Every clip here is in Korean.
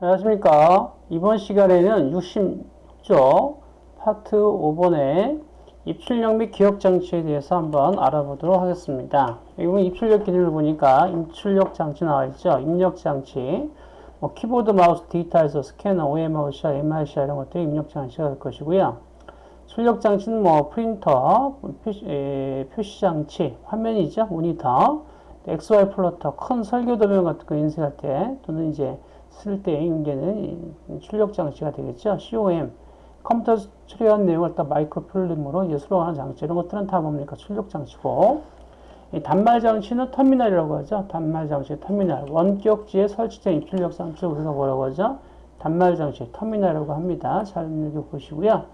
안녕하십니까. 이번 시간에는 60조 파트 5번의 입출력 및 기억 장치에 대해서 한번 알아보도록 하겠습니다. 이번 입출력 기능을 보니까 입출력 장치 나와 있죠. 입력 장치. 뭐 키보드, 마우스, 디지타이저, 스캐너, OMR, OCR, MICR 이런 것들이 입력 장치가 될 것이고요. 출력 장치는 뭐 프린터, 표시, 에, 표시 장치, 화면이죠. 모니터, XY 플로터, 큰 설계 도면 같은 거 인쇄할 때 또는 이제 쓸 때 얘는 출력 장치가 되겠죠. COM 컴퓨터 처리한 내용을 딱 마이크로 필름으로 수록하는 장치 이런 것들은 다 뭡니까 출력 장치고 이 단말 장치는 터미널이라고 하죠. 단말 장치 터미널 원격지에 설치된 입출력 장치를 우리가 뭐라고 하죠? 단말 장치 터미널이라고 합니다. 잘 읽어보시고요.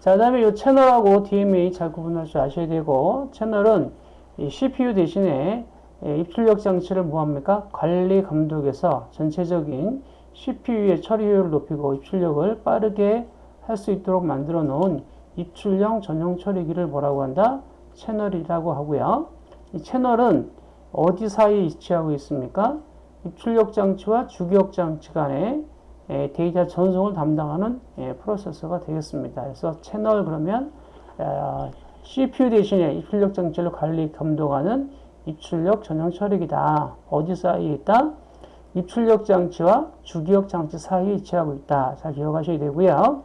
자, 그 다음에 이 채널하고 DMA 잘 구분할 줄 아셔야 되고 채널은 이 CPU 대신에 예, 입출력 장치를 뭐합니까? 관리 감독에서 전체적인 CPU의 처리 효율을 높이고 입출력을 빠르게 할 수 있도록 만들어 놓은 입출력 전용 처리기를 뭐라고 한다? 채널이라고 하고요. 이 채널은 어디 사이에 위치하고 있습니까? 입출력 장치와 주기억 장치 간의 예, 데이터 전송을 담당하는 예, 프로세서가 되겠습니다. 그래서 채널 그러면 어, CPU 대신에 입출력 장치를 관리 감독하는 입출력 전용 처리기다. 어디 사이에 있다? 입출력 장치와 주기억 장치 사이에 위치하고 있다. 잘 기억하셔야 되고요.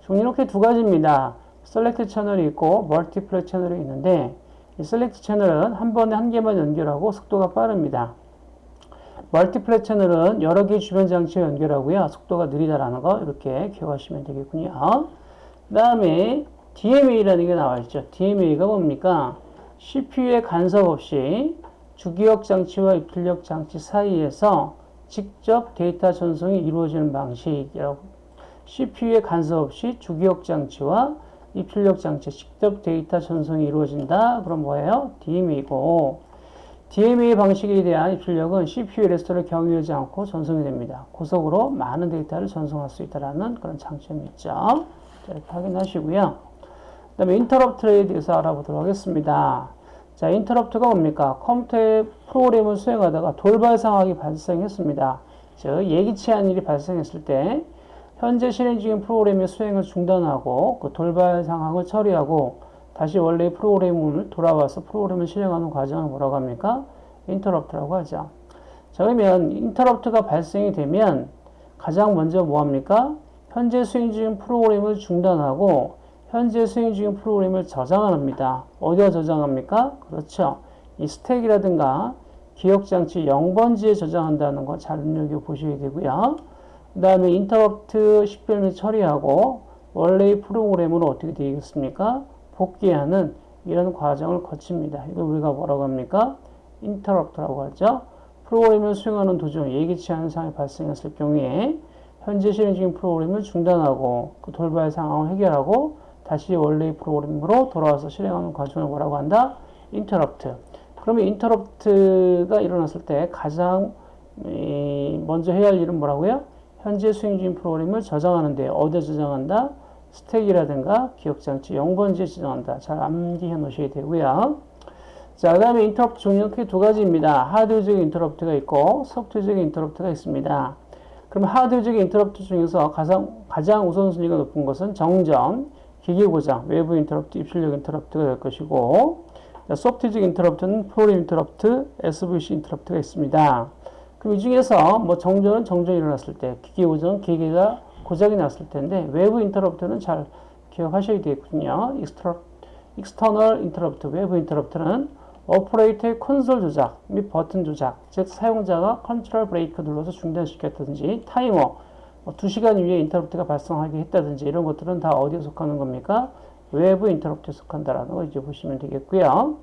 종류 이렇게 두 가지입니다. selector 채널이 있고 multiplexer 채널이 있는데 이 selector 채널은 한 번에 한 개만 연결하고 속도가 빠릅니다. multiplexer 채널은 여러 개 주변 장치에 연결하고요. 속도가 느리다라는 거 이렇게 기억하시면 되겠군요. 그 다음에 DMA라는 게 나와 있죠. DMA가 뭡니까? CPU의 간섭 없이 주기억 장치와 입출력 장치 사이에서 직접 데이터 전송이 이루어지는 방식이라고 CPU의 간섭 없이 주기억 장치와 입출력 장치 직접 데이터 전송이 이루어진다. 그럼 뭐예요? DMA고 DMA 방식에 대한 입출력은 CPU 레지스터를 경유하지 않고 전송이 됩니다. 고속으로 많은 데이터를 전송할 수 있다는 그런 장점이 있죠. 자, 이렇게 확인하시고요. 그 다음에 인터럽트에 대해서 알아보도록 하겠습니다. 자, 인터럽트가 뭡니까? 컴퓨터의 프로그램을 수행하다가 돌발 상황이 발생했습니다. 즉, 예기치 않은 일이 발생했을 때 현재 실행 중인 프로그램의 수행을 중단하고 그 돌발 상황을 처리하고 다시 원래의 프로그램을 돌아와서 프로그램을 실행하는 과정을 뭐라고 합니까? 인터럽트라고 하죠. 자, 그러면 인터럽트가 발생이 되면 가장 먼저 뭐 합니까? 현재 수행 중인 프로그램을 중단하고 현재 수행 중인 프로그램을 저장합니다. 어디에 저장합니까? 그렇죠. 이 스택이라든가 기억장치 0번지에 저장한다는 거 잘 눈여겨 보셔야 되고요. 그 다음에 인터럽트 식별 및 처리하고 원래의 프로그램으로 어떻게 되겠습니까? 복귀하는 이런 과정을 거칩니다. 이걸 우리가 뭐라고 합니까? 인터럽트라고 하죠. 프로그램을 수행하는 도중 예기치 않은 상황이 발생했을 경우에 현재 실행 중인 프로그램을 중단하고 그 돌발 상황을 해결하고 다시 원래의 프로그램으로 돌아와서 실행하는 과정을 뭐라고 한다? 인터럽트. 그러면 인터럽트가 일어났을 때 가장 먼저 해야 할 일은 뭐라고요? 현재 수행 중인 프로그램을 저장하는데 어디에 저장한다? 스택이라든가 기억장치 0번지에 저장한다. 잘 암기해 놓으셔야 되고요. 자, 그 다음에 인터럽트 종류는 크게 두 가지입니다. 하드웨어적인 인터럽트가 있고 소프트웨어적인 인터럽트가 있습니다. 그럼 하드웨어적인 인터럽트 중에서 가장, 가장 우선순위가 높은 것은 정전, 기계 고장, 외부 인터럽트, 입출력 인터럽트가 될 것이고 소프트웨어적인 인터럽트는 프로그램 인터럽트, SVC 인터럽트가 있습니다. 그럼 이 중에서 뭐 정전은 정전이 일어났을 때, 기계 고장은 기계가 고장이 났을 텐데 외부 인터럽트는 잘 기억하셔야 되겠군요. external interrupt, 외부 인터럽트는 오퍼레이터의 콘솔 조작 및 버튼 조작, 즉 사용자가 control break 눌러서 중단시켰다든지 타이머, 뭐 2시간 이후에 인터럽트가 발생하게 했다든지 이런 것들은 다 어디에 속하는 겁니까? 외부 인터럽트에 속한다라는 거 이제 보시면 되겠고요.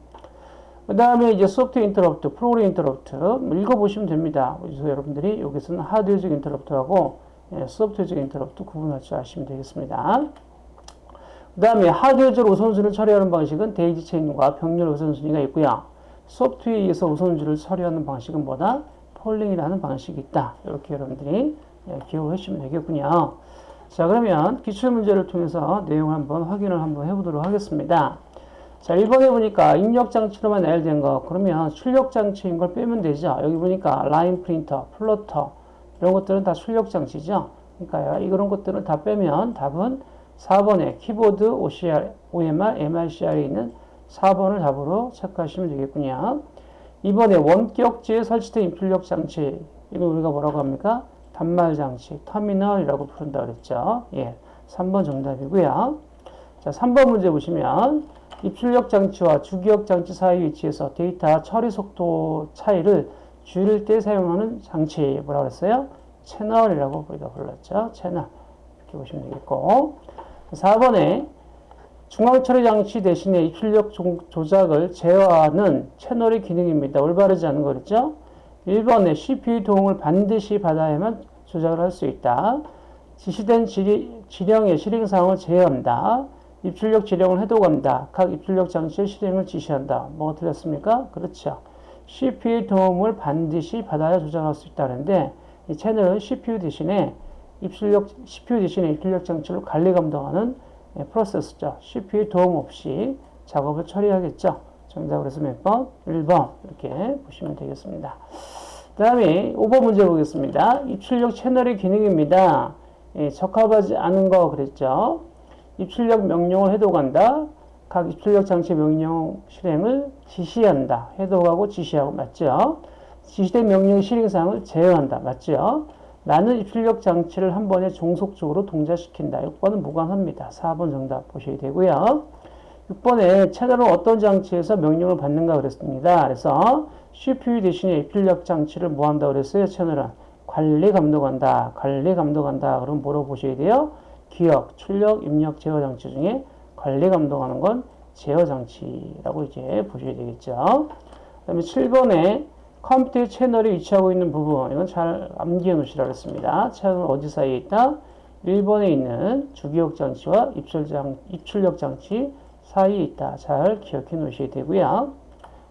그 다음에 이제 소프트웨어 인터럽트, 프로그램 인터럽트 뭐 읽어보시면 됩니다. 그래서 여러분들이 여기서는 하드웨어적 인터럽트하고 예, 소프트웨어적 인터럽트 구분할 줄 아시면 되겠습니다. 그 다음에 하드웨어적 우선순위를 처리하는 방식은 daisy chain과 병렬 우선순위가 있고요. 소프트웨어에 의해서 우선순위를 처리하는 방식은 뭐다? polling이라는 방식이 있다. 이렇게 여러분들이 예, 기억을 해주시면 되겠군요. 자 그러면 기출문제를 통해서 내용을 한번 확인을 한번 해보도록 하겠습니다. 자 1번에 보니까 입력장치로만 나열된 거 그러면 출력장치인 걸 빼면 되죠. 여기 보니까 라인 프린터, 플로터, 이런 것들은 다 출력 장치죠. 그러니까 이런 것들을 다 빼면 답은 4번에 키보드 OCR, OMR, MRCR에 있는 4번을 답으로 체크하시면 되겠군요. 이번에 원격지에 설치된 입출력 장치 이거 우리가 뭐라고 합니까? 단말 장치, 터미널이라고 부른다 그랬죠. 예, 3번 정답이고요. 자, 3번 문제 보시면 입출력 장치와 주기억 장치 사이 위치에서 데이터 처리 속도 차이를 줄일 때 사용하는 장치 뭐라고 그랬어요? 채널이라고 우리가 불렀죠. 채널 이렇게 보시면 되겠고 4번에 중앙 처리 장치 대신에 입출력 조작을 제어하는 채널의 기능입니다. 올바르지 않은 거랬죠? 1번에 CPU 도움을 반드시 받아야만 조작을 할 수 있다. 지시된 지, 지령의 실행 사항을 제어한다. 입출력 지령을 해독한다. 각 입출력 장치의 실행을 지시한다. 뭐가 틀렸습니까? 그렇죠. CPU의 도움을 반드시 받아야 조작할 수 있다는데 이 채널은 CPU 대신에 입출력 CPU 대신에 입출력 장치를 관리 감독하는 예, 프로세스죠. CPU의 도움 없이 작업을 처리하겠죠. 정답을 해서 몇 번? 1번 이렇게 보시면 되겠습니다. 그 다음에 5번 문제 보겠습니다. 입출력 채널의 기능입니다. 예, 적합하지 않은 거 그랬죠. 입출력 명령을 해독한다. 각 입출력 장치 명령 실행을 지시한다. 해독하고 지시하고 맞죠? 지시된 명령 실행사항을 제어한다. 맞죠? 나는 입출력 장치를 한 번에 종속적으로 동작시킨다. 6번은 무관합니다. 4번 정답 보셔야 되고요. 6번에 채널은 어떤 장치에서 명령을 받는가 그랬습니다. 그래서 CPU 대신에 입출력 장치를 뭐 한다 그랬어요? 채널은 관리 감독한다. 관리 감독한다. 그럼 뭐로 보셔야 돼요? 기억, 출력, 입력, 제어 장치 중에 관리 감독하는 건 제어 장치라고 이제 보셔야 되겠죠. 그 다음에 7번에 컴퓨터 채널이 위치하고 있는 부분 이건 잘 암기해 놓으시라 그랬습니다. 채널은 어디 사이에 있다? 1번에 있는 주기억 장치와 입출장, 입출력 장치 사이에 있다. 잘 기억해 놓으셔야 되고요.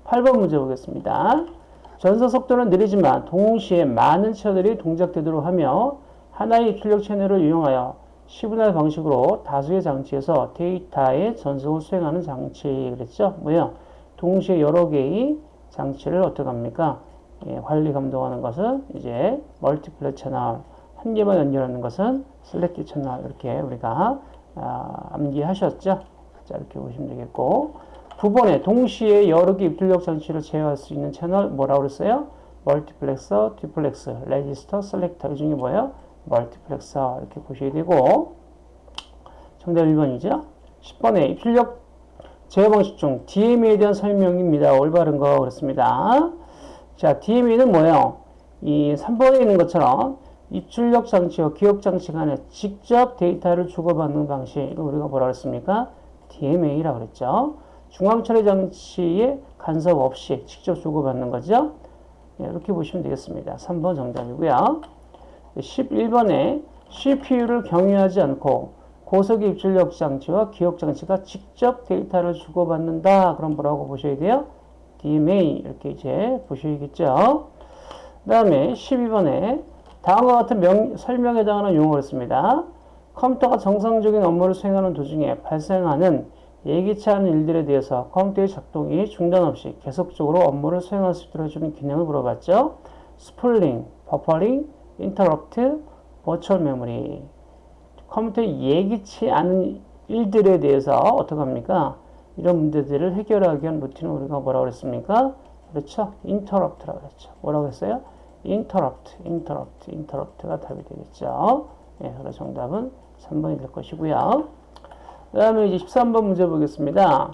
8번 문제 보겠습니다. 전서 속도는 느리지만 동시에 많은 채널이 동작되도록 하며 하나의 입출력 채널을 이용하여 시분할 방식으로 다수의 장치에서 데이터의 전송을 수행하는 장치 그랬죠? 뭐요? 동시에 여러 개의 장치를 어떻게 합니까? 예, 관리 감독하는 것은 이제 multiplexer channel 한 개만 연결하는 것은 selector channel 이렇게 우리가 아, 암기하셨죠? 자 이렇게 보시면 되겠고 9번에 동시에 여러 개 입출력 장치를 제어할 수 있는 채널 뭐라고 그랬어요? multiplexer, duplexer, 레지스터, selector 이 중에 뭐예요? multiplexer 이렇게 보셔야 되고 정답 1번이죠. 10번에 입출력 제어 방식 중 DMA에 대한 설명입니다. 올바른 거 그렇습니다. 자, DMA는 뭐예요? 이 3번에 있는 것처럼 입출력 장치와 기억 장치 간에 직접 데이터를 주고받는 방식 이거 우리가 뭐라 그랬습니까? DMA라고 그랬죠. 중앙 처리 장치에 간섭 없이 직접 주고받는 거죠. 네, 이렇게 보시면 되겠습니다. 3번 정답이고요. 11번에 CPU를 경유하지 않고 고속의 입출력 장치와 기억 장치가 직접 데이터를 주고받는다. 그럼 뭐라고 보셔야 돼요? DMA 이렇게 이제 보셔야겠죠. 그 다음에 12번에 다음과 같은 명, 설명에 해당하는 용어를 씁니다. 컴퓨터가 정상적인 업무를 수행하는 도중에 발생하는 예기치 않은 일들에 대해서 컴퓨터의 작동이 중단 없이 계속적으로 업무를 수행할 수 있도록 해주는 기능을 물어봤죠. spooling, 버퍼링, 인터럽트, virtual memory. 컴퓨터 예기치 않은 일들에 대해서 어떻게 합니까? 이런 문제들을 해결하기 위한 루틴을 우리가 뭐라고 그랬습니까? 그렇죠? 인터럽트라고 그랬죠. 뭐라고 했어요? 인터럽트, 인터럽트, 인터럽트가 답이 되겠죠. 예, 그래서 정답은 3번이 될 것이고요. 그 다음에 이제 13번 문제 보겠습니다.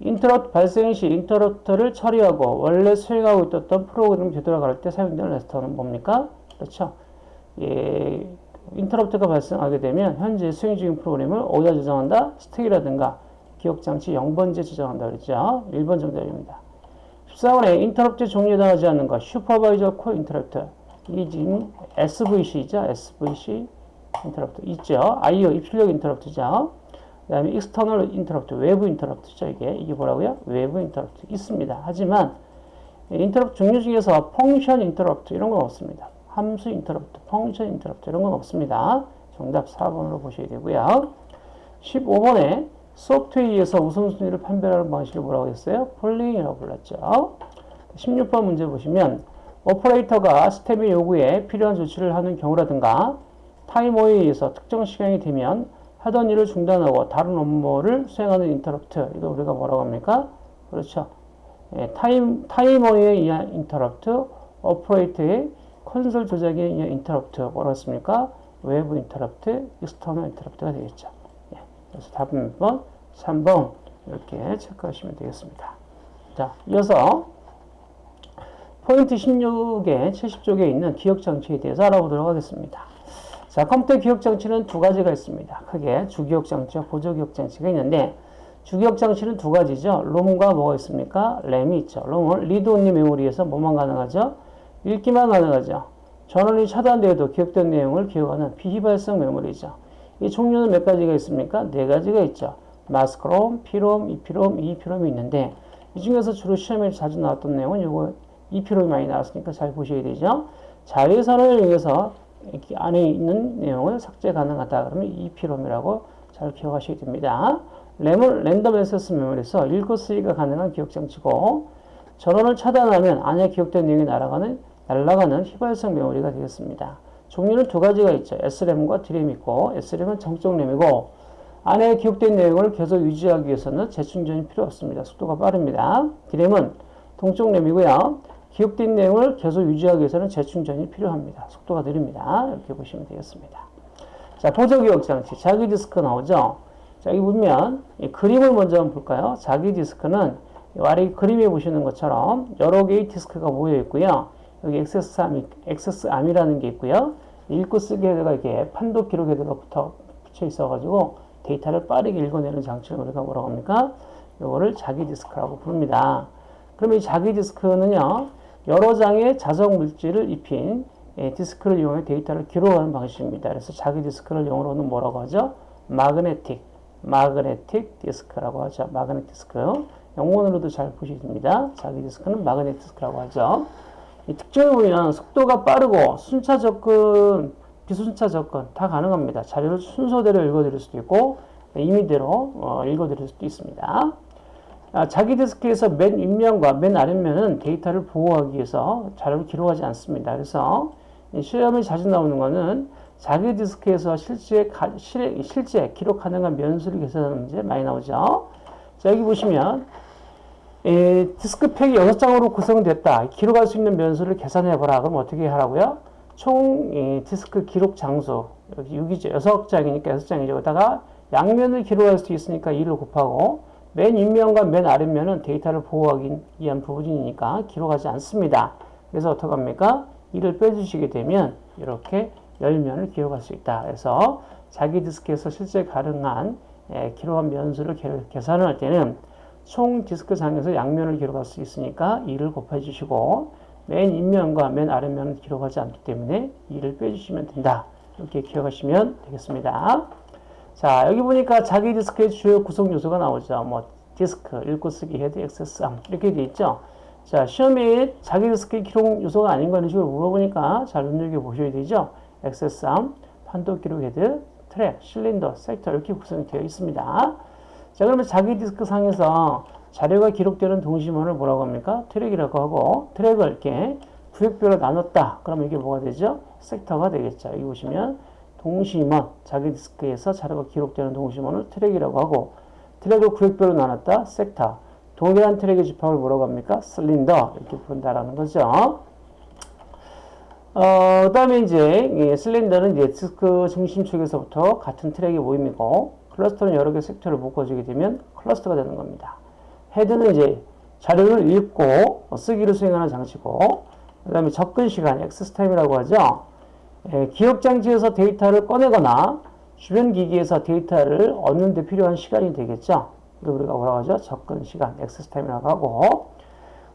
인터럽트 발생 시 인터럽트를 처리하고 원래 수행하고 있었던 프로그램을 되돌아갈 때 사용되는 레지스터는 뭡니까? 그렇죠. 예, 인터럽트가 발생하게 되면 현재 수행 중인 프로그램을 어디다 저장한다? 스택이라든가 기억장치 0번째 저장한다 그랬죠. 1번 정답입니다. 14번에 인터럽트 종류에 해당하지 않는 것 supervisor call interrupt 이게 지금 SVC죠. SVC 인터럽트 있죠. IO 입출력 인터럽트죠. 그 다음에 external interrupt 외부 인터럽트죠. 이게 이게 뭐라고요? 외부 인터럽트 있습니다. 하지만 인터럽트 종류 중에서 function interrupt 이런 건 없습니다. 함수 인터럽트, function interrupt 이런 건 없습니다. 정답 4번으로 보셔야 되고요. 15번에 소프트웨어에서 우선순위를 판별하는 방식을 뭐라고 했어요? polling이라고 불렀죠. 16번 문제 보시면 오퍼레이터가 시스템의 요구에 필요한 조치를 하는 경우라든가 타이머에 의해서 특정 시간이 되면 하던 일을 중단하고 다른 업무를 수행하는 인터럽트. 이거 우리가 뭐라고 합니까? 그렇죠. 예, 타임, 타이머에 의한 인터럽트, 오퍼레이터의 콘솔 조작에 의한 인터럽트. 뭐라고 했습니까? 외부 인터럽트, external interrupt가 되겠죠. 예, 그래서 답은 몇 번? 3번. 이렇게 체크하시면 되겠습니다. 자, 이어서 포인트 16의 70쪽에 있는 기억장치에 대해서 알아보도록 하겠습니다. 자, 컴퓨터 기억 장치는 두 가지가 있습니다. 크게 주기억 장치와 보조기억 장치가 있는데 주기억 장치는 두 가지죠. 롬과 뭐가 있습니까? 램이 있죠. 롬은 read only memory에서 뭐만 가능하죠? 읽기만 가능하죠. 전원이 차단되어도 기억된 내용을 기억하는 비휘발성 메모리죠. 이 종류는 몇 가지가 있습니까? 네 가지가 있죠. mask ROM, PROM, EPROM, EEPROM이 있는데 이 중에서 주로 시험에 자주 나왔던 내용은 요거 EPROM이 많이 나왔으니까 잘 보셔야 되죠. 자외선을 이용해서 안에 있는 내용을 삭제 가능하다 그러면 EPROM이라고 잘 기억하셔야 됩니다. 램은 랜덤 액세스 메모리에서 읽고 쓰기가 가능한 기억장치고 전원을 차단하면 안에 기억된 내용이 날아가는 날아가는 휘발성 메모리가 되겠습니다. 종류는 두 가지가 있죠. SRAM과 DRAM 있고 SRAM은 정적 램이고 안에 기록된 내용을 계속 유지하기 위해서는 재충전이 필요 없습니다. 속도가 빠릅니다. DRAM은 동적 램이고요. 기록된 내용을 계속 유지하기 위해서는 재충전이 필요합니다. 속도가 느립니다. 이렇게 보시면 되겠습니다. 자, 보조기억 장치, 자기 디스크 나오죠? 자, 여기 보면 그림을 먼저 한번 볼까요? 자기 디스크는 아래 그림에 보시는 것처럼 여러 개의 디스크가 모여 있고요. 여기 액세스암이, 액세스암이라는 게 있고요. 읽고 쓰기 헤드가 이렇게 판독 기록 헤드가 붙어, 붙여 있어가지고 데이터를 빠르게 읽어내는 장치를 우리가 뭐라고 합니까? 이거를 자기 디스크라고 부릅니다. 그러면 이 자기 디스크는요, 여러 장의 자석 물질을 입힌 예, 디스크를 이용해 데이터를 기록하는 방식입니다. 그래서 자기 디스크를 영어로는 뭐라고 하죠? magnetic, magnetic disk라고 하죠. magnetic disk. 영문으로도 잘 보시면 됩니다. 자기 디스크는 magnetic disk라고 하죠. 이 특징을 보면 속도가 빠르고 순차 접근, 비순차 접근 다 가능합니다. 자료를 순서대로 읽어들일 수도 있고 임의대로 어, 읽어들일 수도 있습니다. 아, 자기 디스크에서 맨 윗면과 맨 아랫면은 데이터를 보호하기 위해서 자료를 기록하지 않습니다. 그래서 시험에 자주 나오는 것은 자기 디스크에서 실제, 실제 기록 가능한 면수를 계산하는 문제 많이 나오죠. 자, 여기 보시면 에, 디스크 팩이 6장으로 구성됐다. 기록할 수 있는 면수를 계산해보라. 그럼 어떻게 하라고요? 총 에, 디스크 기록 장수 여기 6이죠. 6장이니까 6장이죠. 여기다가 양면을 기록할 수 있으니까 2를 곱하고 맨 윗면과 맨 아랫면은 데이터를 보호하기 위한 부분이니까 기록하지 않습니다. 그래서 어떻게 합니까? 이를 빼주시게 되면 이렇게 열면을 기록할 수 있다. 그래서 자기 디스크에서 실제 가능한 예, 기록한 면수를 계산을 할 때는 총 디스크 상에서 양면을 기록할 수 있으니까 2를 곱해 주시고 맨 윗면과 맨 아랫면은 기록하지 않기 때문에 2를 빼주시면 된다. 이렇게 기억하시면 되겠습니다. 자, 여기 보니까 자기 디스크의 주요 구성 요소가 나오죠. 뭐, 디스크, 읽고 쓰기, 헤드, access arm. 이렇게 돼 있죠. 자, 시험에 자기 디스크의 기록 요소가 아닌 거는 식으로 물어보니까 잘 눈여겨보셔야 되죠. access arm, 판독 기록 헤드, 트랙, 실린더, 섹터 이렇게 구성이 되어 있습니다. 자, 그러면 자기 디스크 상에서 자료가 기록되는 동심원을 뭐라고 합니까? 트랙이라고 하고, 트랙을 이렇게 구역별로 나눴다. 그러면 이게 뭐가 되죠? 섹터가 되겠죠. 여기 보시면 동심원, 자기 디스크에서 자료가 기록되는 동심원을 트랙이라고 하고 트랙을 구역별로 나눴다, 섹터. 동일한 트랙의 집합을 뭐라고 합니까? 실린더 이렇게 부른다라는 거죠. 어, 그 다음에 이제 이 실린더는 디스크 중심 쪽에서부터 같은 트랙의 모임이고 클러스터는 여러 개 섹터를 묶어주게 되면 클러스터가 되는 겁니다. 헤드는 이제 자료를 읽고 쓰기를 수행하는 장치고 그 다음에 접근 시간, access time이라고 하죠. 예, 기억장치에서 데이터를 꺼내거나 주변 기기에서 데이터를 얻는 데 필요한 시간이 되겠죠. 이걸 우리가 뭐라고 하죠? 접근 시간, access time이라고 하고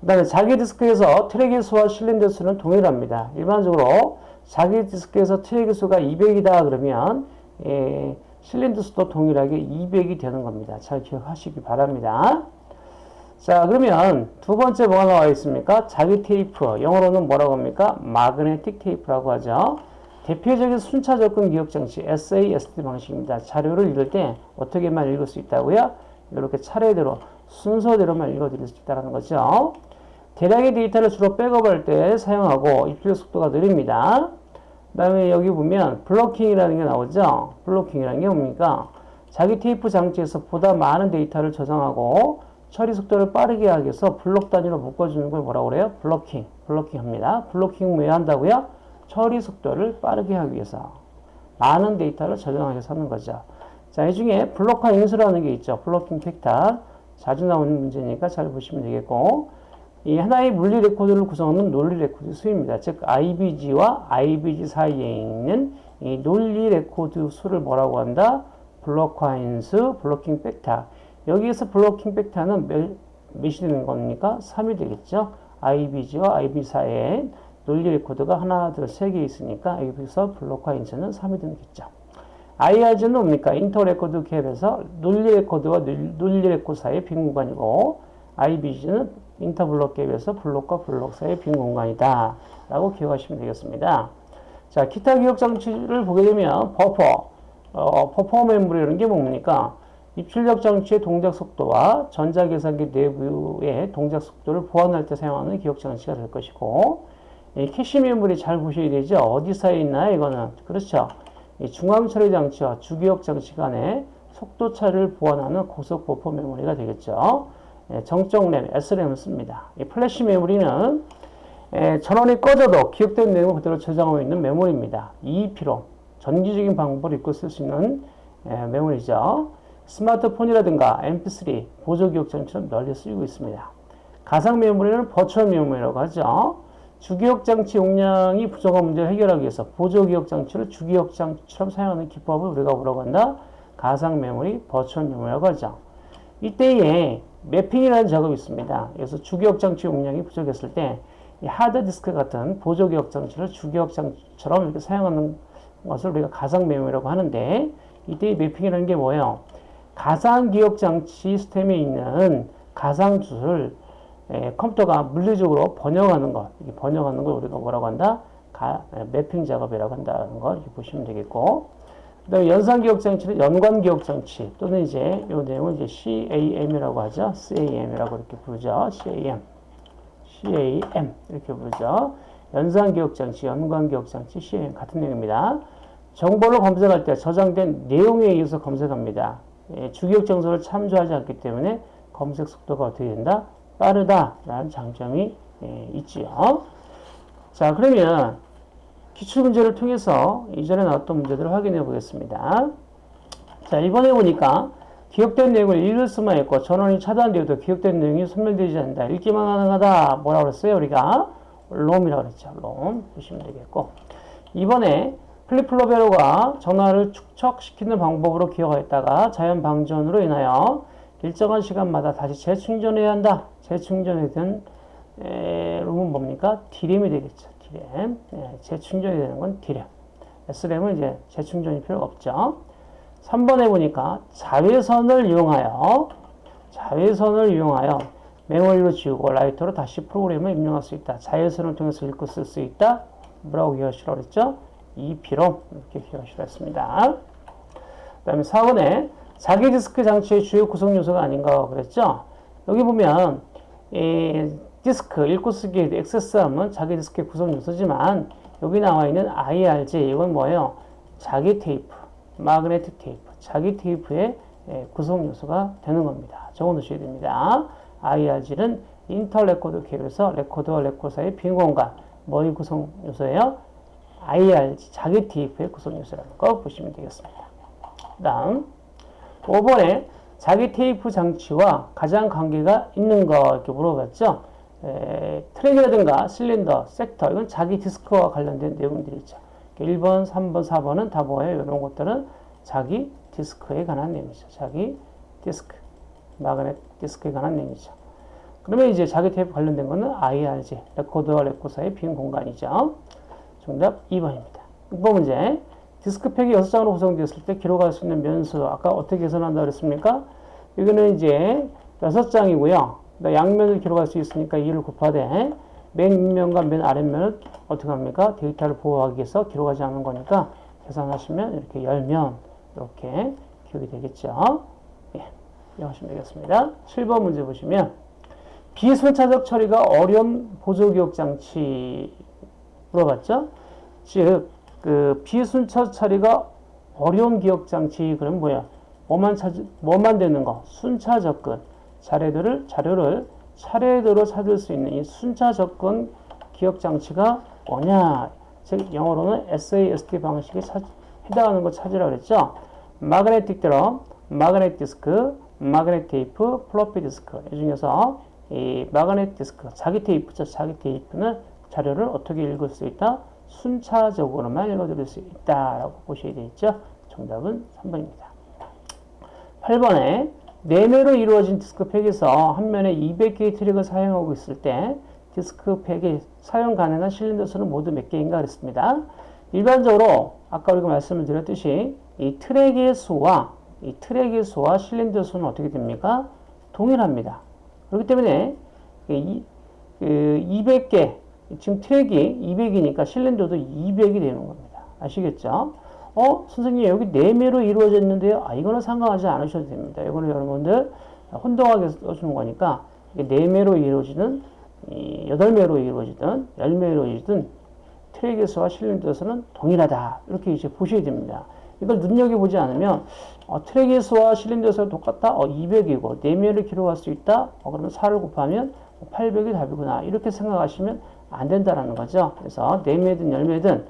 그 다음에 자기 디스크에서 트랙의 수와 실린더 수는 동일합니다. 일반적으로 자기 디스크에서 트랙의 수가 200이다 그러면 예, 실린더 수도 동일하게 200이 되는 겁니다. 잘 기억하시기 바랍니다. 자 그러면 두 번째 뭐가 나와 있습니까? 자기 테이프 영어로는 뭐라고 합니까? magnetic tape라고 하죠. 대표적인 순차 접근 기억 장치 SASD 방식입니다. 자료를 읽을 때 어떻게만 읽을 수 있다고요? 이렇게 차례대로 순서대로만 읽어드릴 수 있다는 거죠. 대량의 데이터를 주로 백업할 때 사용하고 입출력 속도가 느립니다. 그 다음에 여기 보면 blocking이라는 게 나오죠. blocking이라는 게 뭡니까? 자기 테이프 장치에서 보다 많은 데이터를 저장하고 처리 속도를 빠르게 하기 위해서 블록 단위로 묶어주는 걸 뭐라고 그래요? blocking. blocking 합니다. blocking 왜 한다고요? 처리 속도를 빠르게 하기 위해서. 많은 데이터를 위해서 하는 거죠. 자, 이 중에 블록화 인수라는 게 있죠. blocking factor. 자주 나오는 문제니까 잘 보시면 되겠고, 이 하나의 물리 레코드를 구성하는 논리 레코드 수입니다. 즉, IBG와 IBG 사이에 있는 이 논리 레코드 수를 뭐라고 한다? 블록화 인수, blocking factor. 여기에서 blocking factor는 몇, 몇이 되는 겁니까? 3이 되겠죠. IBG와 IBG 사이에 논리 레코드가 하나, 둘, 세 개 있으니까 여기서 블록화 인수는 3이 되겠죠. IRG는 뭡니까? inter record gap해서 논리 레코드와 논리 레코드 사이의 빈 공간이고 IBG는 inter block gap해서 블록과 블록 사이의 빈 공간이다. 라고 기억하시면 되겠습니다. 자, 기타 기억 장치를 보게 되면 버퍼, 어, 버퍼 메모리라는 게 뭡니까? 입출력 장치의 동작 속도와 전자계산기 내부의 동작 속도를 보완할 때 사용하는 기억 장치가 될 것이고 이 캐시 메모리 잘 보셔야 되죠. 어디 사이에 있나요? 이거는 그렇죠. 중앙 처리 장치와 주기억 장치 간의 속도 차를 보완하는 고속 버퍼 메모리가 되겠죠. 정적 램, SRAM을 씁니다. 이 플래시 메모리는 전원이 꺼져도 기억된 내용을 그대로 저장하고 있는 메모리입니다. EEPROM 전기적인 방법을 읽고 쓸 수 있는 메모리죠. 스마트폰이라든가 MP3, 보조기억 장치처럼 널리 쓰이고 있습니다. 가상 메모리는 virtual memory라고 하죠. 주기억 장치 용량이 부족한 문제를 해결하기 위해서 보조기억 장치를 주기억 장치처럼 사용하는 기법을 우리가 뭐라고 한다? 가상 메모리, virtual memory라고 하죠. 이때에 mapping이라는 작업이 있습니다. 그래서 주기억 장치 용량이 부족했을 때 하드디스크 같은 보조기억 장치를 주기억 장치처럼 이렇게 사용하는 것을 우리가 가상 메모리라고 하는데 이때 mapping이라는 게 뭐예요? 가상 기억 장치 시스템에 있는 가상 주를 에, 컴퓨터가 물리적으로 번역하는 것, 번역하는 걸 우리가 뭐라고 한다? 가, 에, 매핑 작업이라고 한다는 걸 이렇게 보시면 되겠고, 그 다음에 연산 기억 장치는 연관 기억 장치 또는 이제 이 내용을 이제 CAM이라고 하죠. CAM이라고 이렇게 부르죠. CAM. CAM 이렇게 부르죠. 연산 기억 장치, 연관 기억 장치, CAM 같은 내용입니다. 정보를 검색할 때 저장된 내용에 의해서 검색합니다. 예, 주기억 정보를 참조하지 않기 때문에 검색 속도가 어떻게 된다? 빠르다라는 장점이 예, 있지요. 자, 그러면 기출문제를 통해서 이전에 나왔던 문제들을 확인해 보겠습니다. 자, 이번에 보니까 기억된 내용을 읽을 수만 있고 전원이 차단되어도 기억된 내용이 소멸되지 않는다. 읽기만 가능하다. 뭐라고 그랬어요? 우리가 롬이라고 그랬죠. 롬 보시면 되겠고 이번에 플리플로베로가 전화를 축적시키는 방법으로 기억하였다가 자연 방전으로 인하여 일정한 시간마다 다시 재충전해야 한다. 재충전이 된 롬은 뭡니까? D램이 되겠죠. D램. 예, 재충전이 되는 건 D램. S램은 이제 재충전이 필요가 없죠. 3번에 보니까 자외선을 이용하여 자외선을 이용하여 메모리로 지우고 writer로 다시 프로그램을 입력할 수 있다. 자외선을 통해서 읽고 쓸 수 있다. 뭐라고 기억하시라고 그랬죠? EPROM 이렇게 기억하시라 했습니다. 그 다음에 4번에 자기 디스크 장치의 주요 구성 요소가 아닌가 그랬죠? 여기 보면 이 디스크 읽고 쓰기 access arm은 자기 디스크의 구성 요소지만 여기 나와 있는 IRG 이건 뭐예요? 자기 테이프, magnetic tape, 자기 테이프의 구성 요소가 되는 겁니다. 적어 놓으셔야 됩니다. IRG는 inter record gap해서 레코드와 레코드 사이의 빈 공간, 뭐의 구성 요소예요? IRG, 자기 테이프의 구성 요소라는 거 보시면 되겠습니다. 다음 5번에 자기 테이프 장치와 가장 관계가 있는 거 이렇게 물어봤죠. 에, 트랙이라든가 실린더, 섹터 이건 자기 디스크와 관련된 내용들이죠. 1번, 3번, 4번은 다 뭐예요? 이런 것들은 자기 디스크에 관한 내용이죠. 자기 디스크, magnetic disk에 관한 내용이죠. 그러면 이제 자기 테이프 관련된 거는 IRG, 레코드와 레코드 사이의 빈 공간이죠. 정답 2번입니다. 6번 문제. 디스크팩이 6장으로 구성되었을 때 기록할 수 있는 면수 아까 어떻게 계산한다 그랬습니까? 여기는 이제 6장이고요. 양면을 기록할 수 있으니까 2를 곱하되 맨 윗면과 맨 아랫면을 어떻게 합니까? 데이터를 보호하기 위해서 기록하지 않는 거니까 계산하시면 이렇게 10면 이렇게 기록이 되겠죠. 예, 이해하시면 되겠습니다. 7번 문제 보시면 비순차적 처리가 어려운 보조기억 장치 물어봤죠? 즉, 그 비순차 처리가 어려운 기억 장치 그럼 뭐야? 뭐만 찾 뭐만 되는 거? 순차 접근. 자료들을 자료를 차례대로 찾을 수 있는 이 순차 접근 기억 장치가 뭐냐? 즉 영어로는 SASD 방식에 찾, 해당하는 거 찾으라 그랬죠. magnetic drum, magnetic disk, magnetic tape, 플로피 디스크 이 중에서 이 magnetic disk, 자기 테이프죠. 자기 테이프는 자료를 어떻게 읽을 수 있다? 순차적으로만 읽어드릴 수 있다라고 보셔야 되겠죠. 정답은 3번입니다. 8번에 내매로 이루어진 디스크팩에서 한 면에 200개의 트랙을 사용하고 있을 때 디스크팩에 사용 가능한 실린더 수는 모두 몇 개인가 그랬습니다. 일반적으로 아까 우리가 말씀을 드렸듯이 이 트랙의 수와 이 트랙의 수와 실린더 수는 어떻게 됩니까? 동일합니다. 그렇기 때문에 이, 그 200개 지금 트랙이 200이니까 실린더도 200이 되는 겁니다. 아시겠죠? 어, 선생님 여기 4매로 이루어졌는데요. 아, 이거는 상관하지 않으셔도 됩니다. 이거는 여러분들 혼동하게 써주는 거니까 4매로 이루어지는 8매로 이루어지든 10매로 이루어지든 트랙의 수와 실린더 수는 동일하다. 이렇게 이제 보셔야 됩니다. 이걸 눈여겨보지 않으면 어, 트랙의 수와 실린더 수가 똑같다? 어, 200이고 4매를 기록할 수 있다? 어, 그러면 4를 곱하면 800이 답이구나. 이렇게 생각하시면 안 된다라는 거죠. 그래서 4매든 10매든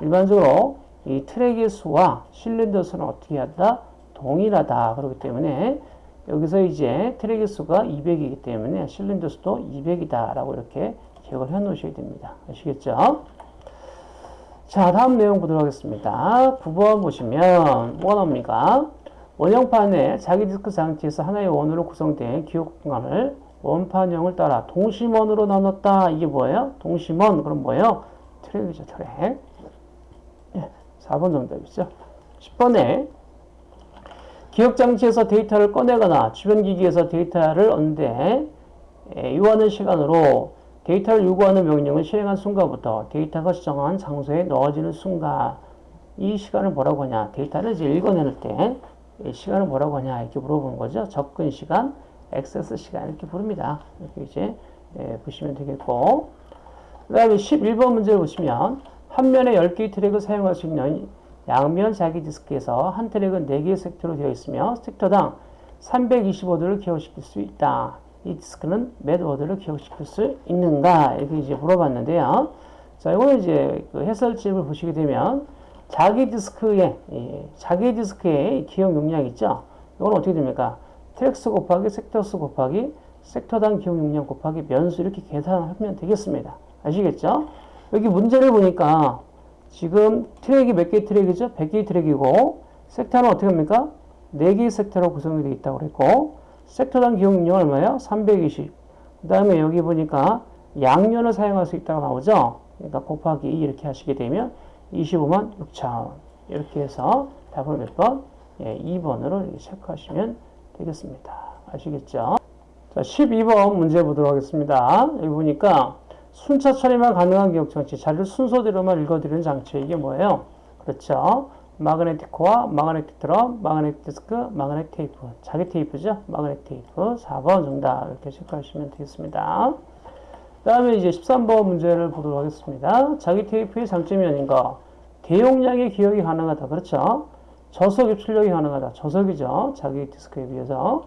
일반적으로 이 트랙의 수와 실린더 수는 어떻게 한다? 동일하다. 그렇기 때문에 여기서 이제 트랙의 수가 200이기 때문에 실린더 수도 200이다. 라고 이렇게 기억을 해 놓으셔야 됩니다. 아시겠죠? 자, 다음 내용 보도록 하겠습니다. 9번 보시면 뭐가 나옵니까? 원형판에 자기 디스크 장치에서 하나의 원으로 구성된 기억 공간을 원판형을 따라 동심원으로 나눴다. 이게 뭐예요? 동심원. 그럼 뭐예요? 트랙이죠, 트랙. 4번 정답이죠. 10번에 기억장치에서 데이터를 꺼내거나 주변 기기에서 데이터를 얻는데 요하는 시간으로 데이터를 요구하는 명령을 실행한 순간부터 데이터가 지정한 장소에 넣어지는 순간 이 시간을 뭐라고 하냐 데이터를 이제 읽어내는 때 시간을 뭐라고 하냐 이렇게 물어보는 거죠. 접근 시간, 액세스 시간 이렇게 부릅니다. 이렇게 이제 예, 보시면 되겠고 그 다음에 11번 문제를 보시면 한 면에 10개의 트랙을 사용할 수 있는 양면 자기 디스크에서 한 트랙은 4개의 섹터로 되어 있으며 섹터당 325도를 기억시킬 수 있다. 이 디스크는 몇 워드를 기억시킬 수 있는가? 이렇게 이제 물어봤는데요. 자, 이거는 이제 그 해설집을 보시게 되면 자기 디스크의 예, 자기 디스크의 기억 용량 있죠. 이건 어떻게 됩니까? tracks 곱하기 sectors 곱하기 섹터당 기억 용량 곱하기 면수 이렇게 계산하면 되겠습니다. 아시겠죠? 여기 문제를 보니까 지금 트랙이 몇 개의 트랙이죠? 100개의 트랙이고 섹터는 어떻게 합니까? 4개의 섹터로 구성이 되어 있다고 그랬고 섹터당 기억용량 얼마예요? 320. 그 다음에 여기 보니까 양면을 사용할 수 있다고 나오죠? 그러니까 곱하기 2 이렇게 하시게 되면 25만 6천 이렇게 해서 답을 몇 번? 예, 2번으로 이렇게 체크하시면 되겠습니다. 아시겠죠? 자, 12번 문제 보도록 하겠습니다. 여기 보니까 순차 처리만 가능한 기억 장치, 자료를 순서대로만 읽어드리는 장치, 이게 뭐예요? 그렇죠. magnetic core, magnetic drum, magnetic disk, magnetic tape. 자기 테이프죠? magnetic tape. 4번 정답. 이렇게 체크하시면 되겠습니다. 그 다음에 이제 13번 문제를 보도록 하겠습니다. 자기 테이프의 장점이 아닌가? 대용량의 기억이 가능하다. 그렇죠? 저속 입출력이 가능하다. 저속이죠. 자기 디스크에 비해서.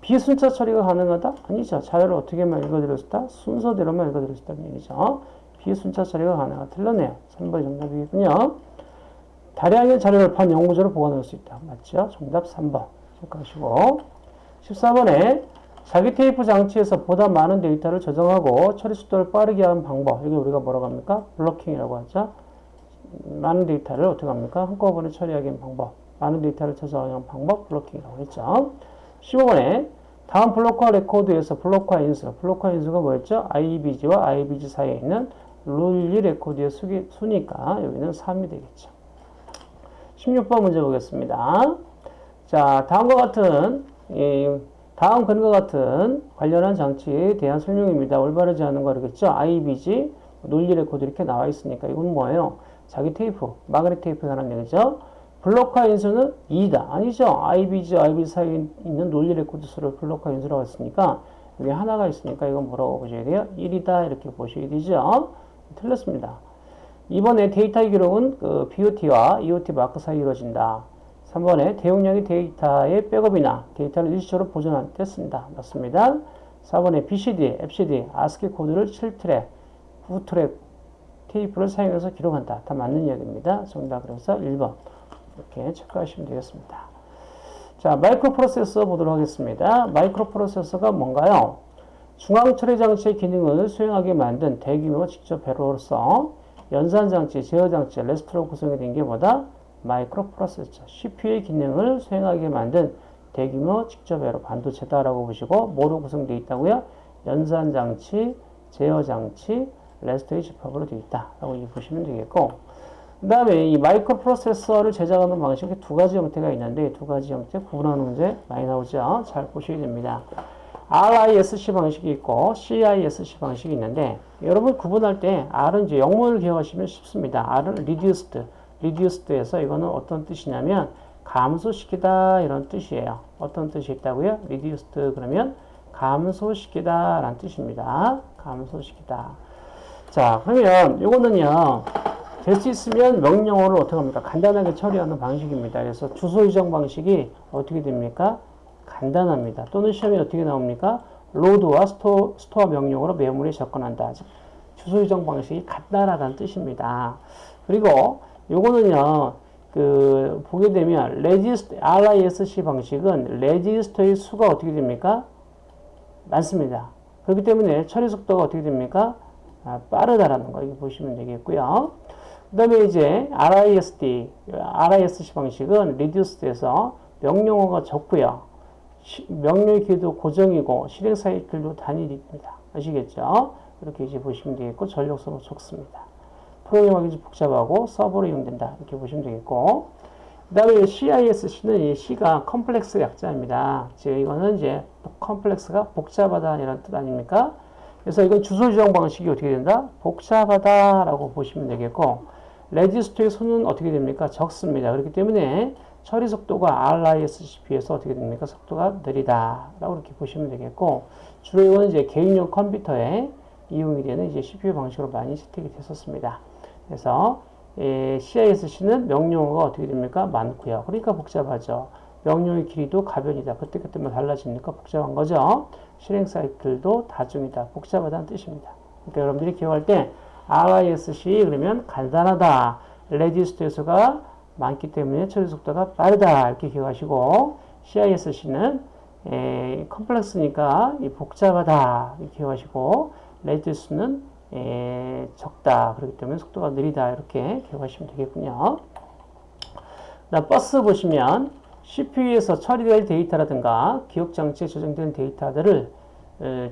비순차 처리가 가능하다? 아니죠. 자료를 어떻게만 있다? 순서대로만 있다는 얘기죠. 비순차 처리가 가능하다. 틀렸네요. 3번 정답이군요. 다량의 자료를 판 연구조로 보관할 수 있다. 맞죠? 정답 3번. 체크하시고. 14번에 자기 테이프 장치에서 보다 많은 데이터를 저장하고 처리 속도를 빠르게 하는 방법. 이게 우리가 뭐라고 합니까? 블로킹이라고 하죠. 많은 데이터를 어떻게 합니까? 한꺼번에 처리하기 하는 방법. 많은 데이터를 저장하는 방법. 블로킹이라고 했죠. 15번에 다음 블록화 레코드에서 블록화 인수, 블록화 인수가 뭐였죠? IBG와 IBG 사이에 있는 논리 레코드의 수기, 수니까 여기는 3이 되겠죠. 16번 문제 보겠습니다. 자, 다음과 같은 이 다음 그림과 같은 관련한 장치에 대한 설명입니다. 올바르지 않은 거 그러겠죠? IBG, 논리 레코드 이렇게 나와 있으니까 이건 뭐예요? 자기 테이프, magnetic tape에 관한 얘기죠. 블록화 인수는 2다. 아니죠. IBG, IBG 사이에 있는 논리 레코드 수를 블록화 인수라고 했으니까 여기 하나가 있으니까 이건 뭐라고 보셔야 돼요? 1이다 이렇게 보셔야 되죠. 틀렸습니다. 이번에 데이터 기록은 그 BOT와 EOT 마크 사이 이루어진다. 3번에 대용량의 데이터의 백업이나 데이터를 일시적으로 보존했습니다. 맞습니다. 4번에 BCD, EBCDIC, ASCII 코드를 7트랙, 9트랙 테이프를 사용해서 기록한다. 다 맞는 이야기입니다. 정답 그래서 1번 이렇게 체크하시면 되겠습니다. 자, 마이크로 프로세서 보도록 하겠습니다. 마이크로 프로세서가 뭔가요? 중앙 처리 장치의 기능을 수행하게 만든 대규모 집적 회로로서 연산 장치, 제어 장치, 레지스터로 구성이 된 게 뭐다? 마이크로 프로세서. CPU의 기능을 수행하게 만든 대규모 집적 회로 반도체다라고 보시고 뭐로 구성되어 있다고요? 연산 장치, 제어 장치, 레지스터의 집합으로 되어 있다라고 보시면 되겠고 그 다음에 이 마이크로 프로세서를 제작하는 방식 이 두 가지 형태가 있는데 두 가지 형태 구분하는 문제 많이 나오죠. 잘 보셔야 됩니다. RISC 방식이 있고 CISC 방식이 있는데 여러분 구분할 때 R은 이제 영문을 기억하시면 쉽습니다. R은 reduced, reduced에서 이거는 어떤 뜻이냐면 감소시키다 이런 뜻이에요. 어떤 뜻이 있다고요? reduced 그러면 감소시키다 라는 뜻입니다. 감소시키다. 자 그러면 이거는요 될 수 있으면 명령어를 어떻게 합니까? 간단하게 처리하는 방식입니다. 그래서 주소 이정 방식이 어떻게 됩니까? 간단합니다. 또는 시험에 어떻게 나옵니까? load와 sto, store 명령으로 메모리에 접근한다. 주소 지정 방식이 간단하다는 뜻입니다. 그리고 요거는요, 그, 보게 되면, 레지스트, RISC 방식은 레지스터의 수가 어떻게 됩니까? 많습니다. 그렇기 때문에 처리 속도가 어떻게 됩니까? 아, 빠르다라는 거, 이거 보시면 되겠고요. 그 다음에 이제 RISD, RISC 방식은 reduced에서 명령어가 적고요. 명령의 길이도 고정이고 실행 사이클도 단일입니다. 아시겠죠? 이렇게 이제 보시면 되겠고 전력 소모도 적습니다. 프로그램하기 좀 복잡하고 서버로 이용된다. 이렇게 보시면 되겠고 그 다음에 CISC는 이 C가 complex 약자입니다. 즉 이거는 이제 complex가 복잡하다 이런 뜻 아닙니까? 그래서 이건 주소 지정 방식이 어떻게 된다? 복잡하다라고 보시면 되겠고 레지스터의 수는 어떻게 됩니까? 적습니다. 그렇기 때문에 처리 속도가 RISCP에서 어떻게 됩니까? 속도가 느리다라고 이렇게 보시면 되겠고 주로 이거는 이제 개인용 컴퓨터에 이용이 되는 이제 CPU 방식으로 많이 채택이 됐었습니다. 그래서 예, CISC는 명령어가 어떻게 됩니까? 많고요. 그러니까 복잡하죠. 명령의 길이도 가변이다. 그때그때만 달라지니까 복잡한 거죠. 실행 사이클도 다중이다. 복잡하다는 뜻입니다. 그러니까 여러분들이 기억할 때 RISC 그러면 간단하다. 레지스터 수가 많기 때문에 처리 속도가 빠르다. 이렇게 기억하시고 CISC는 에, complex니까 복잡하다. 이렇게 기억하시고 레지스터는 에, 적다. 그렇기 때문에 속도가 느리다. 이렇게 기억하시면 되겠군요. 나 버스 보시면 CPU에서 처리될 데이터라든가 기억장치에 저장된 데이터들을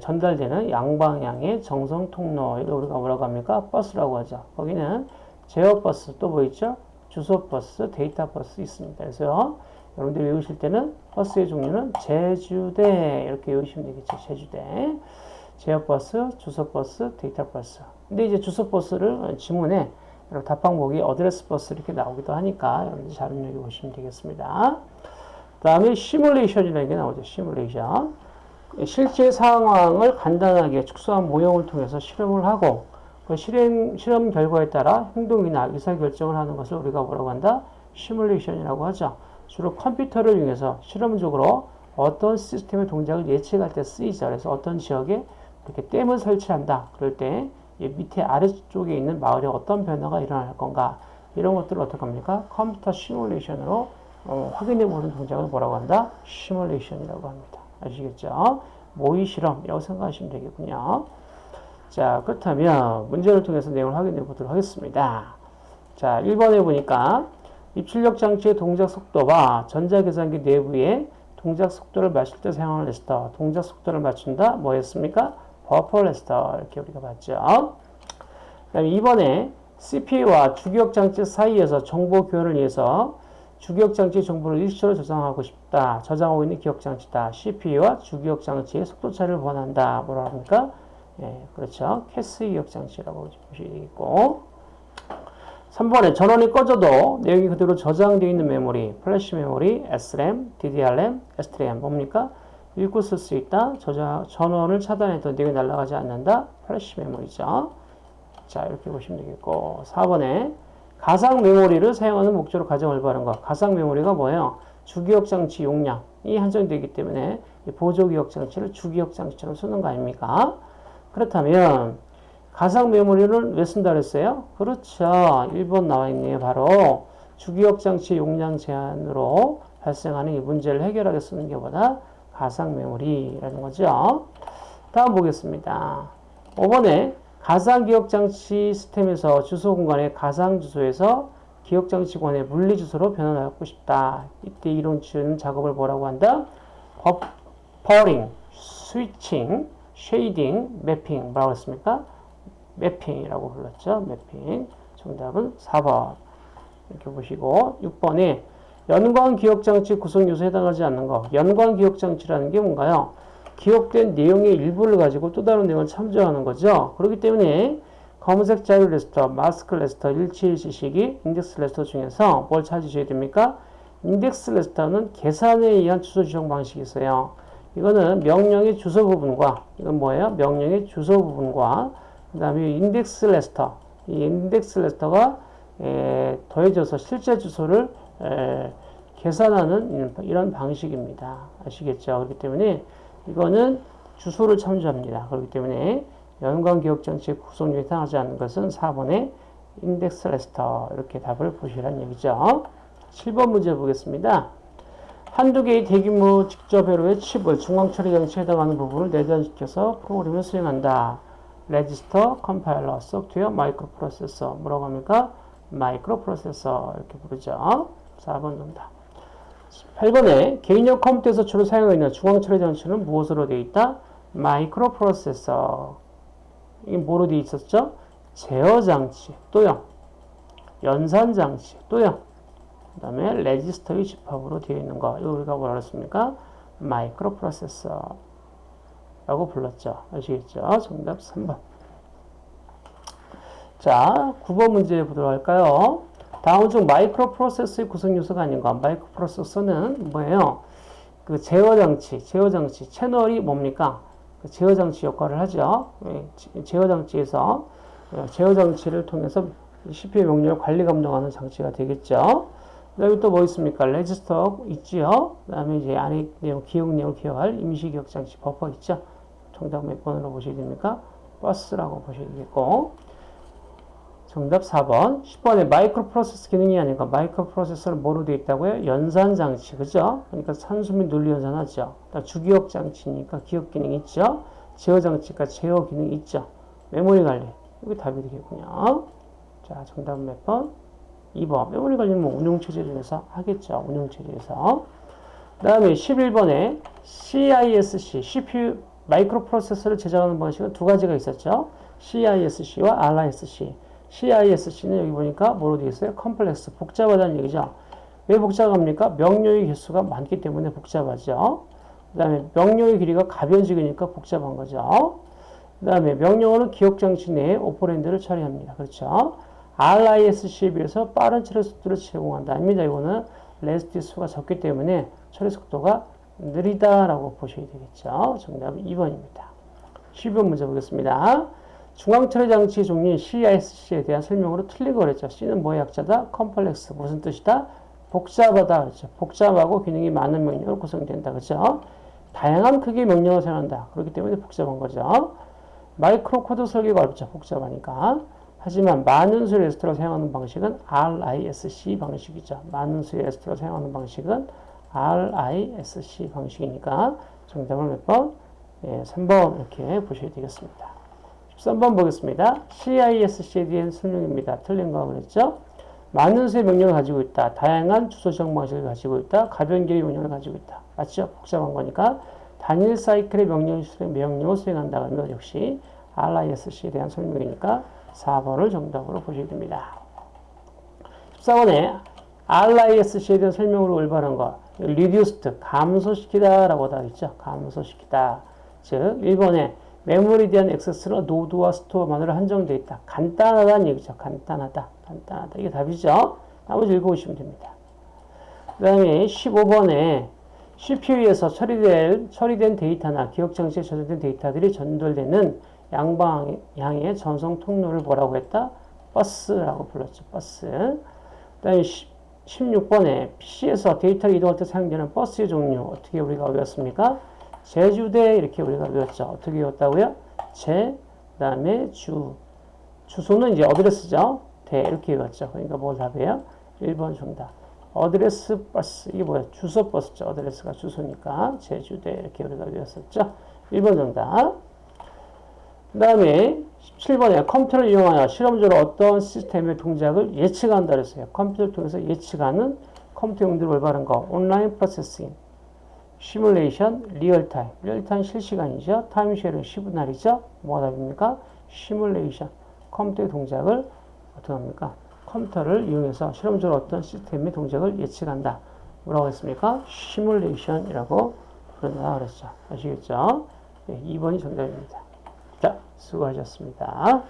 전달되는 양방향의 전송 통로, 우리가 뭐라고 합니까? 버스라고 하죠. 거기는 제어 버스, 또 뭐 있죠? 주소 버스, 데이터 버스 있습니다. 그래서 여러분들이 외우실 때는 버스의 종류는 제주대, 이렇게 외우시면 되겠죠. 제주대. 제어 버스, 주소 버스, 데이터 버스. 근데 이제 주소 버스를 지문에 답방 보기 address bus 이렇게 나오기도 하니까 여러분들 잘 입력해 보시면 되겠습니다. 그 다음에 시뮬레이션이라는 게 나오죠. 시뮬레이션. 실제 상황을 간단하게 축소한 모형을 통해서 실험을 하고 그 실행, 실험 결과에 따라 행동이나 의사결정을 하는 것을 우리가 뭐라고 한다? 시뮬레이션이라고 하죠. 주로 컴퓨터를 이용해서 실험적으로 어떤 시스템의 동작을 예측할 때 쓰이죠. 그래서 어떤 지역에 이렇게 댐을 설치한다. 그럴 때 밑에 아래쪽에 있는 마을에 어떤 변화가 일어날 건가 이런 것들을 어떻게 합니까? 컴퓨터 시뮬레이션으로 어, 확인해 보는 동작을 뭐라고 한다? 시뮬레이션이라고 합니다. 아시겠죠? 모의 실험이라고 생각하시면 되겠군요. 자, 그렇다면 문제를 통해서 내용을 확인해 보도록 하겠습니다. 자, 1번에 보니까 입출력 장치의 동작 속도와 전자계산기 내부의 동작 속도를 맞출 때 사용하는 레스터, 동작 속도를 맞춘다, 뭐였습니까? 버퍼 레스터, 이렇게 우리가 봤죠. 그 다음에 2번에 CPU와 주기억 장치 사이에서 정보 교환을 위해서 주기억장치 정보를 일시적으로 저장하고 싶다. 저장하고 있는 기억장치다. CPU와 주기억장치의 속도 차를 보완한다. 뭐라 합니까? 예, 그렇죠. 캐시 기억장치라고 보시면 되겠고 3번에 전원이 꺼져도 내용이 그대로 저장되어 있는 메모리, 플래시 메모리, SRAM, DRAM, SDRAM 뭡니까? 읽고 쓸 수 있다. 저장, 전원을 차단해도 내용이 날아가지 않는다. 플래시 메모리죠. 자, 이렇게 보시면 되겠고. 4번에 가상 메모리를 사용하는 목적으로 가장 올바른 것. 가상 메모리가 뭐예요? 주기억 장치 용량이 한정되기 때문에 보조 기억 장치를 주기억 장치처럼 쓰는 거 아닙니까? 그렇다면 가상 메모리를 왜 쓴다 그랬어요? 그렇죠. 1번 나와 있네요. 바로 주기억 장치 용량 제한으로 발생하는 이 문제를 해결하게 쓰는 게보다 가상 메모리라는 거죠. 다음 보겠습니다. 5번에 가상 기억 장치 시스템에서 주소 공간의 가상 주소에서 기억 장치 권의 물리 주소로 변환하고 싶다. 이때 이론 치는 작업을 뭐라고 한다? 버퍼링, 스위칭, shading, 매핑 뭐라고 했습니까? 매핑이라고 불렀죠. 매핑. 정답은 4번. 이렇게 보시고 6번에 연관 기억 장치 구성 요소에 해당하지 않는 거. 연관 기억 장치라는 게 뭔가요? 기억된 내용의 일부를 가지고 또 다른 내용을 참조하는 거죠. 그렇기 때문에 검색 자료 레지스터, 마스크 레지스터, 일치 지시기, 인덱스 레지스터 중에서 뭘 찾으셔야 됩니까? 인덱스 레지스터는 계산에 의한 주소 지정 방식이 있어요. 이거는 명령의 주소 부분과 이건 뭐예요? 명령의 주소 부분과 그 다음에 인덱스 레지스터 이 인덱스 레지스터가 에, 더해져서 실제 주소를 에, 계산하는 이런 방식입니다. 아시겠죠? 그렇기 때문에 이거는 주소를 참조합니다. 그렇기 때문에 연관 기억 장치 구성 요소에 해당하지 않는 것은 4번의 인덱스 레지스터 이렇게 답을 보시라는 얘기죠. 7번 문제 보겠습니다. 한두 개의 대규모 집적 회로의 칩을 중앙 처리 장치에 해당하는 부분을 내장시켜서 프로그램을 수행한다. 레지스터, 컴파일러, 소프트웨어, 마이크로 프로세서 뭐라고 합니까? 마이크로 프로세서 이렇게 부르죠. 4번 정답. 8번에 개인용 컴퓨터에서 주로 사용하고 있는 중앙 처리 장치는 무엇으로 되어 있다? 마이크로 프로세서. 이게 뭐로 되어 있었죠? 제어 장치 또요. 연산 장치 또요. 그 다음에 레지스터의 집합으로 되어 있는 거. 이거 우리가 뭐라 그랬습니까? 마이크로 프로세서. 라고 불렀죠. 아시겠죠? 정답 3번. 자, 9번 문제 보도록 할까요? 다음 중 마이크로 프로세서의 구성 요소가 아닌 것. 마이크로 프로세서는 뭐예요? 그 제어 장치, 제어 장치, 채널이 뭡니까? 그 제어 장치 역할을 하죠. 예, 제어 장치에서 어, 제어 장치를 통해서 CPU 명령을 관리 감독하는 장치가 되겠죠. 그다음에 또 뭐 있습니까? 레지스터 있지요. 그다음에 이제 안에 내용, 기억 내용을 기억할 임시 기억 장치 버퍼 있죠. 정답 몇 번으로 보셔야 됩니까? 버스라고 보셔야 되겠고. 정답 4번. 10번에 마이크로 프로세서 기능이 아닌 거 마이크로 프로세서는 뭐로 되어 있다고요? 연산 장치. 그죠? 그러니까 산술 및 논리 연산하죠. 주기억 장치니까 기억 기능이 있죠. 제어 장치가 제어 기능이 있죠. 메모리 관리. 이게 답이 되겠군요. 자, 정답은 몇 번? 2번. 메모리 관리는 뭐 운용체제 중에서 하겠죠. 운용체제에서. 그 다음에 11번에 CISC, CPU 마이크로 프로세서를 제작하는 방식은 두 가지가 있었죠. CISC와 RISC. CISC는 여기 보니까 뭐로 되어 있어요? 컴플렉스, 복잡하다는 얘기죠. 왜 복잡합니까? 명령의 개수가 많기 때문에 복잡하죠. 그 다음에 명령의 길이가 가변적이니까 복잡한 거죠. 그 다음에 명령어는 기억장치 내에 operand를 처리합니다. 그렇죠. RISC에 비해서 빠른 처리 속도를 제공한다. 아닙니다. 이거는 레지스터 수가 적기 때문에 처리 속도가 느리다라고 보셔야 되겠죠. 정답은 2번입니다. 12번 문제 보겠습니다. 중앙처리 장치 종류인 CISC에 대한 설명으로 틀린 거 그랬죠. C는 뭐의 약자다? 컴플렉스. 무슨 뜻이다? 복잡하다. 그렇죠. 복잡하고 기능이 많은 명령으로 구성된다. 그렇죠. 다양한 크기의 명령을 사용한다. 그렇기 때문에 복잡한 거죠. 마이크로 코드 설계가 어렵죠. 복잡하니까. 하지만 많은 수의 레지스터를 사용하는 방식은 RISC 방식이죠. 많은 수의 레지스터를 사용하는 방식은 RISC 방식이니까 정답을 몇 번? 예, 3번 이렇게 보셔야 되겠습니다. 13번 보겠습니다. CISC에 대한 설명입니다. 틀린 거 그랬죠? 많은 수의 명령을 가지고 있다. 다양한 주소 지정 방식을 가지고 있다. 가변 길이 명령을 가지고 있다. 맞죠? 복잡한 거니까 단일 사이클의 명령 수행, 명령을 수행한다. 그러면 역시 RISC에 대한 설명이니까 4번을 정답으로 보셔야 됩니다. 14번에 RISC에 대한 설명으로 올바른 것. reduced, 감소시키다 라고 돼 있죠. 감소시키다. 즉, 1번에 메모리에 대한 액세스는 load와 store만으로 한정되어 있다. 간단하다는 얘기죠. 간단하다. 간단하다. 이게 답이죠. 나머지 읽어보시면 됩니다. 그 다음에 15번에 CPU에서 처리될, 처리된 데이터나 기억장치에 저장된 데이터들이 전달되는 양방향의 전송 통로를 뭐라고 했다? 버스라고 불렀죠. 버스. 그 다음에 16번에 PC에서 데이터를 이동할 때 사용되는 버스의 종류 어떻게 우리가 외웠습니까? 제주대 이렇게 우리가 외웠죠. 어떻게 외웠다고요? 제, 그 다음에 주. 주소는 이제 어드레스죠. 대 이렇게 외웠죠. 그러니까 뭘 답이에요? 1번 정답. 어드레스 버스 이게 뭐야? 주소 버스죠. 어드레스가 주소니까 제주대 이렇게 우리가 외웠었죠. 1번 정답. 그 다음에 17번에 컴퓨터를 이용하여 실험적으로 어떤 시스템의 동작을 예측한다 그랬어요. 컴퓨터를 통해서 예측하는 컴퓨터 용도로 올바른 거. online processing, 시뮬레이션, real time. Real time 실시간이죠. Time share는 시분할이죠. 뭐가 답입니까? 시뮬레이션. 컴퓨터의 동작을 어떻게 합니까? 컴퓨터를 이용해서 실험적으로 어떤 시스템의 동작을 예측한다. 뭐라고 했습니까? 시뮬레이션이라고 부른다 그랬죠. 아시겠죠? 네, 2번이 정답입니다. 자, 수고하셨습니다.